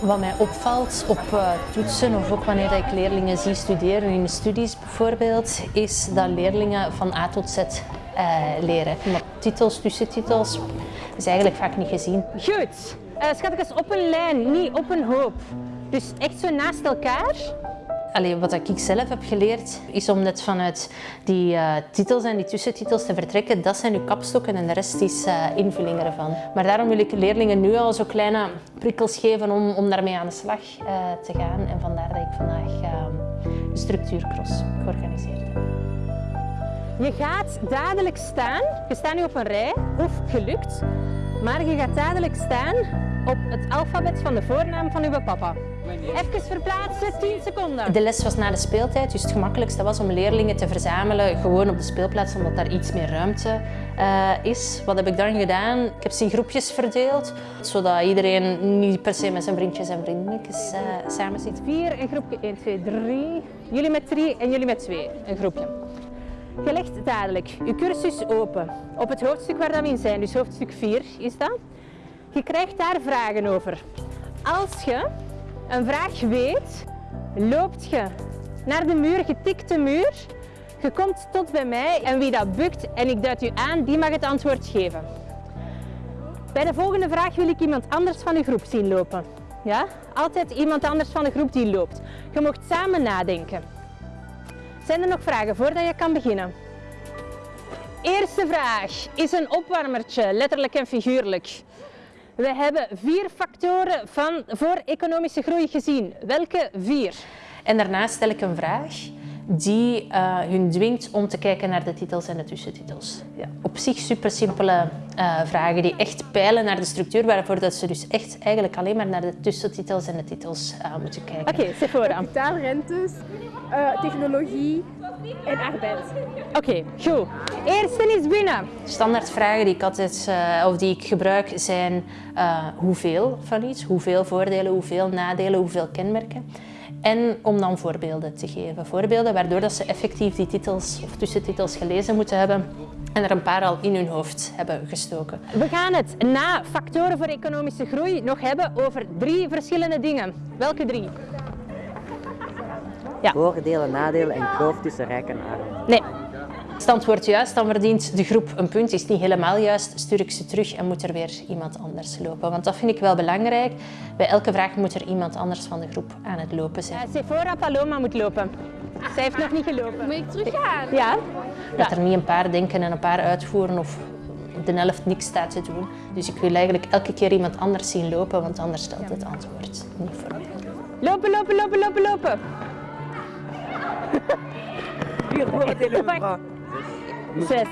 Wat mij opvalt op uh, toetsen of ook wanneer ik leerlingen zie studeren in de studies bijvoorbeeld, is dat leerlingen van A tot Z uh, leren. Maar titels, tussentitels, is eigenlijk vaak niet gezien. Goed, uh, schatjes op een lijn, niet op een hoop. Dus echt zo naast elkaar. Allee, wat ik zelf heb geleerd is om net vanuit die uh, titels en die tussentitels te vertrekken. Dat zijn uw kapstokken en de rest is uh, invulling ervan. Maar daarom wil ik leerlingen nu al zo kleine prikkels geven om, om daarmee aan de slag uh, te gaan. En vandaar dat ik vandaag een structuurcross georganiseerd heb. Je gaat dadelijk staan. Je staat nu op een rij, of gelukt. Maar je gaat dadelijk staan op het alfabet van de voornaam van uw papa. Even verplaatsen, 10 seconden. De les was na de speeltijd, dus het gemakkelijkste was om leerlingen te verzamelen gewoon op de speelplaats, omdat daar iets meer ruimte uh, is. Wat heb ik dan gedaan? Ik heb ze in groepjes verdeeld, zodat iedereen niet per se met zijn vriendjes en vriendinnetjes uh, samen zit. Vier, een groepje 1, 2, 3. Jullie met drie en jullie met twee, een groepje. Je legt dadelijk je cursus open op het hoofdstuk waar we in zijn, dus hoofdstuk 4 is dat. Je krijgt daar vragen over. Als je een vraag weet, loopt je naar de muur, je tikt de muur, je komt tot bij mij en wie dat bukt en ik duid u aan, die mag het antwoord geven. Bij de volgende vraag wil ik iemand anders van de groep zien lopen. Ja? Altijd iemand anders van de groep die loopt. Je mocht samen nadenken. Zijn er nog vragen voordat je kan beginnen? Eerste vraag is een opwarmertje, letterlijk en figuurlijk. We hebben vier factoren van, voor economische groei gezien. Welke vier? En daarna stel ik een vraag die uh, hun dwingt om te kijken naar de titels en de tussentitels. Ja. Op zich super simpele uh, vragen die echt peilen naar de structuur, waarvoor dat ze dus echt eigenlijk alleen maar naar de tussentitels en de titels uh, moeten kijken. Oké, okay, Sephora. Kapitaalrentes, technologie en arbeid. Oké, okay, goed. Eerste is binnen. Standaardvragen die ik altijd of die ik gebruik zijn hoeveel van iets, hoeveel voordelen, hoeveel nadelen, hoeveel kenmerken. En om dan voorbeelden te geven. Voorbeelden waardoor dat ze effectief die titels of tussentitels gelezen moeten hebben en er een paar al in hun hoofd hebben gestoken. We gaan het na factoren voor economische groei nog hebben over drie verschillende dingen. Welke drie? Ja. Voordelen, nadelen en kloof tussen rijk en arm. Nee. Als het antwoord juist, dan verdient de groep een punt. Is het niet helemaal juist, stuur ik ze terug en moet er weer iemand anders lopen. Want dat vind ik wel belangrijk. Bij elke vraag moet er iemand anders van de groep aan het lopen zijn. Ja, Sephora Paloma moet lopen. Zij heeft nog niet gelopen. Moet ik teruggaan? Ja. Dat er niet een paar denken en een paar uitvoeren of de helft niks staat te doen. Dus ik wil eigenlijk elke keer iemand anders zien lopen, want anders stelt het antwoord niet voor mij. Lopen, lopen, lopen, lopen, lopen. Hele Zes.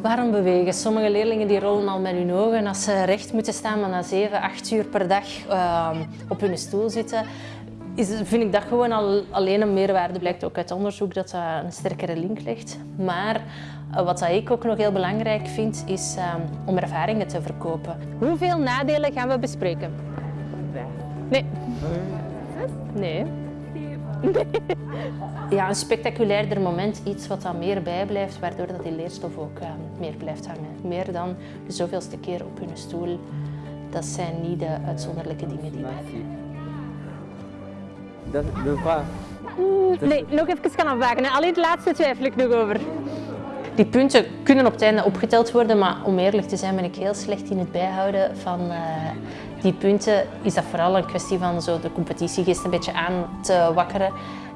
Waarom bewegen? Sommige leerlingen die rollen al met hun ogen als ze recht moeten staan, maar na 7, 8 uur per dag uh, op hun stoel zitten. Is, vind ik dat gewoon al, alleen een meerwaarde. Blijkt ook uit onderzoek dat dat een sterkere link legt. Maar uh, wat ik ook nog heel belangrijk vind, is uh, om ervaringen te verkopen. Hoeveel nadelen gaan we bespreken? Nee. Nee. Ja, een spectaculairder moment, iets wat dan meer bijblijft, waardoor dat die leerstof ook uh, meer blijft hangen. Meer dan de zoveelste keer op hun stoel. Dat zijn niet de uitzonderlijke dingen die blijven. Dat is waar. Nee, nog even kan afwaken. Alleen het laatste twijfel ik nog over. Die punten kunnen op het einde opgeteld worden, maar om eerlijk te zijn ben ik heel slecht in het bijhouden van uh, die punten. Is dat vooral een kwestie van zo de competitiegeest een beetje aan te wakkeren.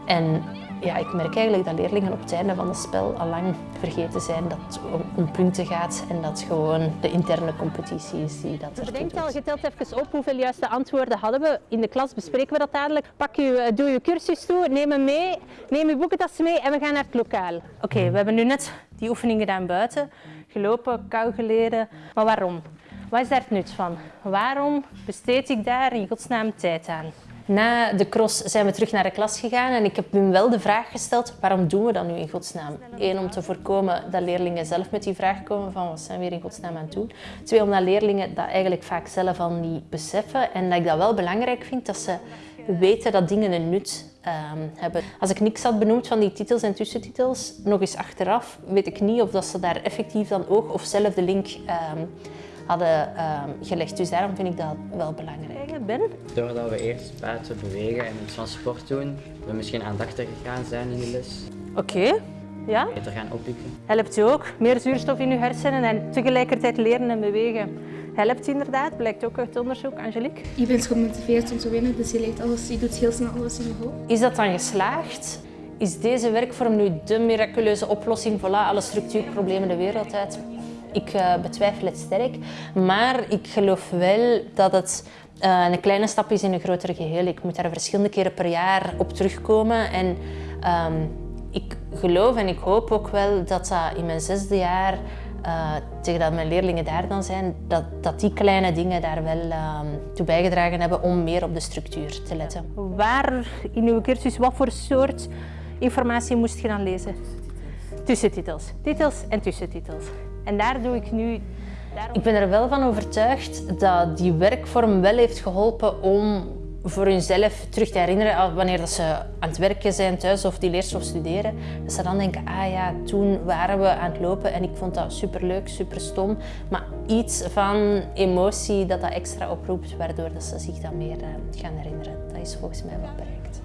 En ja, ik merk eigenlijk dat leerlingen op het einde van het spel al lang vergeten zijn dat het om, punten gaat en dat gewoon de interne competitie is die dat er Bedenk al, je telt even op hoeveel juiste antwoorden hadden we. In de klas bespreken we dat dadelijk. Pak je, doe je cursus toe, neem hem mee, neem je boekentassen mee en we gaan naar het lokaal. Oké, we hebben nu net die oefening gedaan buiten. Gelopen, kou geleden. Maar waarom? Wat is daar het nut van? Waarom besteed ik daar in godsnaam tijd aan? Na de cross zijn we terug naar de klas gegaan en ik heb hem wel de vraag gesteld, waarom doen we dat nu in godsnaam? Eén, om te voorkomen dat leerlingen zelf met die vraag komen van wat zijn we hier in godsnaam aan het doen? Twee, omdat leerlingen dat eigenlijk vaak zelf al niet beseffen en dat ik dat wel belangrijk vind, dat ze weten dat dingen een nut um, hebben. Als ik niks had benoemd van die titels en tussentitels, nog eens achteraf, weet ik niet of dat ze daar effectief dan ook of zelf de link um, hadden ehm, gelegd. Dus daarom vind ik dat wel belangrijk. Ben? Doordat we eerst buiten bewegen en iets van sport doen, we misschien aandachtiger gaan zijn in de les. Oké. Ja? Beter gaan oppikken. Helpt u ook. Meer zuurstof in uw hersenen en tegelijkertijd leren en bewegen. Helpt inderdaad, blijkt ook uit onderzoek. Angelique? Je bent gemotiveerd om te winnen, dus je, leert alles, je doet heel snel alles in je hoofd. Is dat dan geslaagd? Is deze werkvorm nu de miraculeuze oplossing? Voilà, alle structuurproblemen de wereld uit. Ik uh, betwijfel het sterk, maar ik geloof wel dat het uh, een kleine stap is in een groter geheel. Ik moet daar verschillende keren per jaar op terugkomen. En um, ik geloof en ik hoop ook wel dat dat in mijn zesde jaar, uh, tegen dat mijn leerlingen daar dan zijn, dat, dat die kleine dingen daar wel uh, toe bijgedragen hebben om meer op de structuur te letten. Waar in uw cursus, wat voor soort informatie moest je dan lezen? Tussentitels. Titels en tussentitels. En daar doe ik nu... Ik ben er wel van overtuigd dat die werkvorm wel heeft geholpen om voor hunzelf terug te herinneren wanneer dat ze aan het werken zijn thuis of die leerstof studeren. Dat ze dan denken, ah ja, toen waren we aan het lopen en ik vond dat superleuk, super stom. Maar iets van emotie dat dat extra oproept, waardoor dat ze zich dan meer gaan herinneren. Dat is volgens mij wel bereikt.